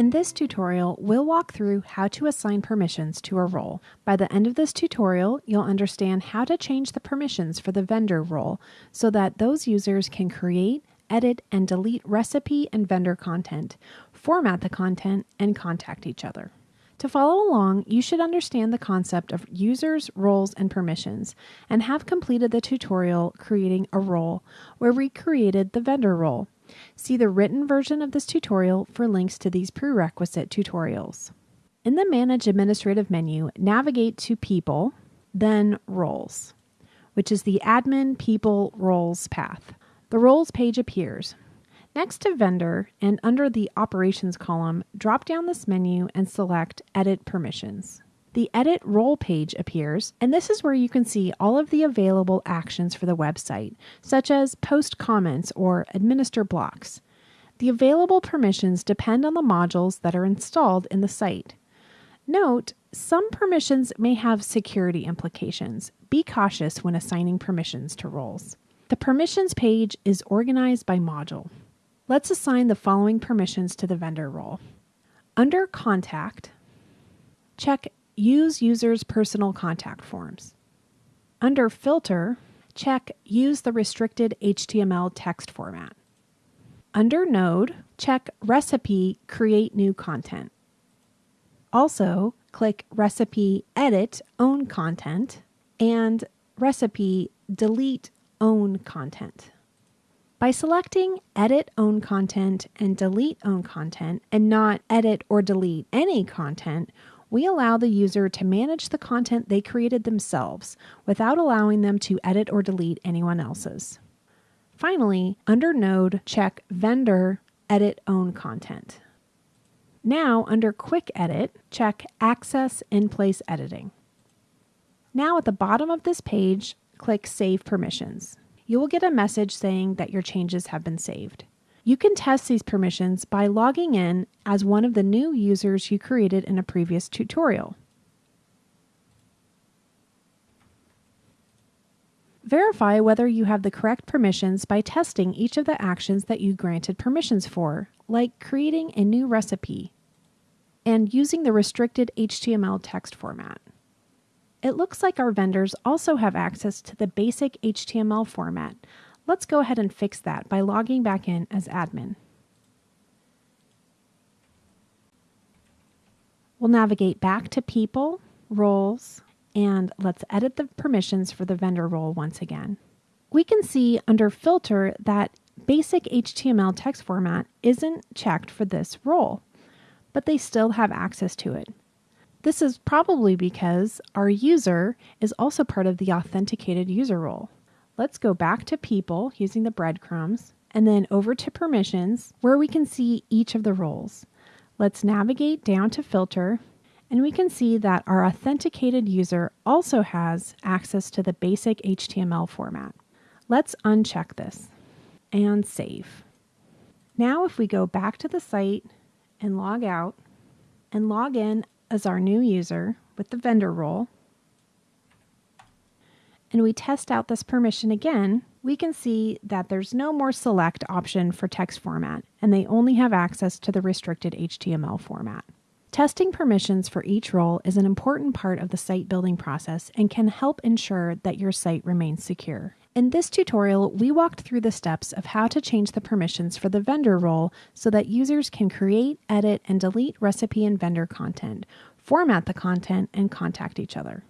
In this tutorial, we'll walk through how to assign permissions to a role. By the end of this tutorial, you'll understand how to change the permissions for the vendor role so that those users can create, edit, and delete recipe and vendor content, format the content, and contact each other. To follow along, you should understand the concept of users, roles, and permissions, and have completed the tutorial creating a role, where we created the vendor role. See the written version of this tutorial for links to these prerequisite tutorials. In the Manage Administrative menu, navigate to People, then Roles, which is the Admin People Roles path. The Roles page appears. Next to Vendor and under the Operations column, drop down this menu and select Edit Permissions. The Edit Role page appears, and this is where you can see all of the available actions for the website, such as post comments or administer blocks. The available permissions depend on the modules that are installed in the site. Note, some permissions may have security implications. Be cautious when assigning permissions to roles. The permissions page is organized by module. Let's assign the following permissions to the vendor role. Under Contact, check Use User's Personal Contact Forms. Under Filter, check Use the Restricted HTML Text Format. Under Node, check Recipe Create New Content. Also, click Recipe Edit Own Content and Recipe Delete Own Content. By selecting Edit Own Content and Delete Own Content and not Edit or Delete Any Content, we allow the user to manage the content they created themselves without allowing them to edit or delete anyone else's. Finally, under Node, check Vendor Edit Own Content. Now, under Quick Edit, check Access in Place Editing. Now, at the bottom of this page, click Save Permissions. You will get a message saying that your changes have been saved. You can test these permissions by logging in as one of the new users you created in a previous tutorial. Verify whether you have the correct permissions by testing each of the actions that you granted permissions for, like creating a new recipe and using the restricted HTML text format. It looks like our vendors also have access to the basic HTML format, Let's go ahead and fix that by logging back in as admin. We'll navigate back to People, Roles, and let's edit the permissions for the vendor role once again. We can see under Filter that basic HTML text format isn't checked for this role, but they still have access to it. This is probably because our user is also part of the authenticated user role. Let's go back to people using the breadcrumbs and then over to permissions where we can see each of the roles. Let's navigate down to filter and we can see that our authenticated user also has access to the basic HTML format. Let's uncheck this and save. Now if we go back to the site and log out and log in as our new user with the vendor role, and we test out this permission again, we can see that there's no more select option for text format, and they only have access to the restricted HTML format. Testing permissions for each role is an important part of the site building process and can help ensure that your site remains secure. In this tutorial, we walked through the steps of how to change the permissions for the vendor role so that users can create, edit, and delete recipe and vendor content, format the content, and contact each other.